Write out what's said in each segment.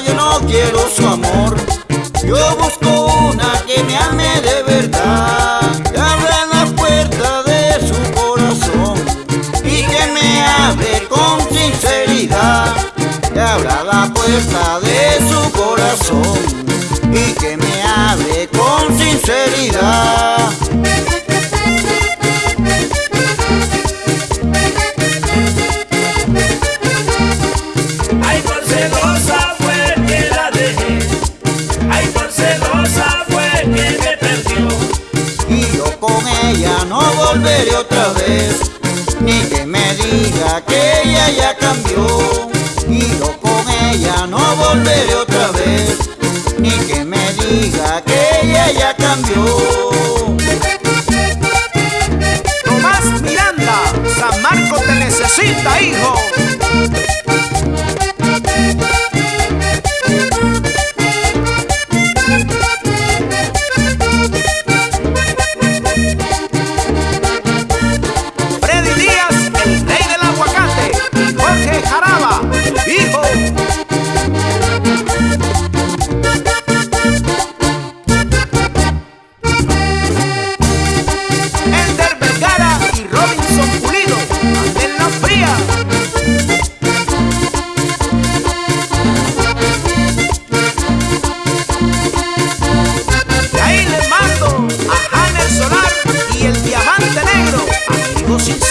yo no quiero su amor. Yo busco una que me ame de verdad. Que abra la puerta de su corazón y que me hable con sinceridad. Que abra la puerta de su corazón y que me hable con sinceridad. Ella no volveré otra vez, ni que me diga que ella ya cambió, y yo con ella no volveré otra vez, ni que me diga que ella ya cambió.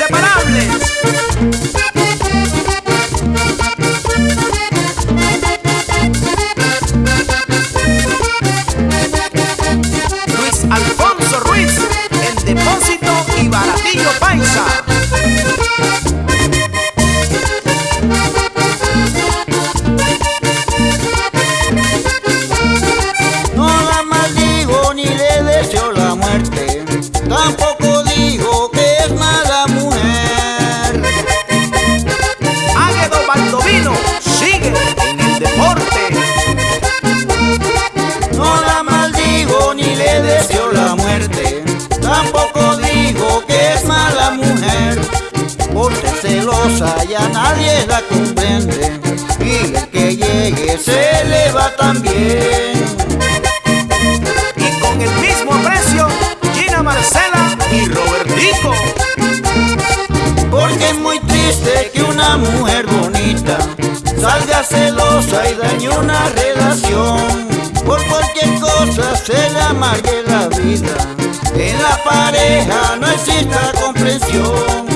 Inseparables. Ya nadie la comprende, y el que llegue se le va también. Y con el mismo precio, Gina Marcela y Robertico. Porque es muy triste que una mujer bonita salga celosa y dañe una relación. Por cualquier cosa se le amargue la vida. En la pareja no exista comprensión.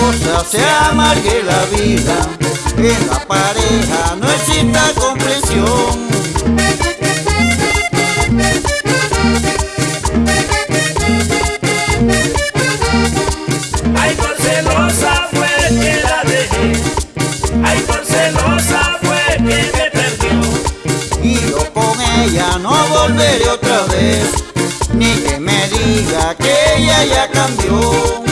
Cosa se amargue la vida. En la pareja no exista comprensión. Ay, por celosa fue que la dejé. Ay, por celosa fue que me perdió. y yo con ella no volveré otra vez, ni que me diga que ella ya cambió,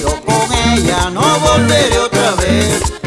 yo con ella no volveré otra vez,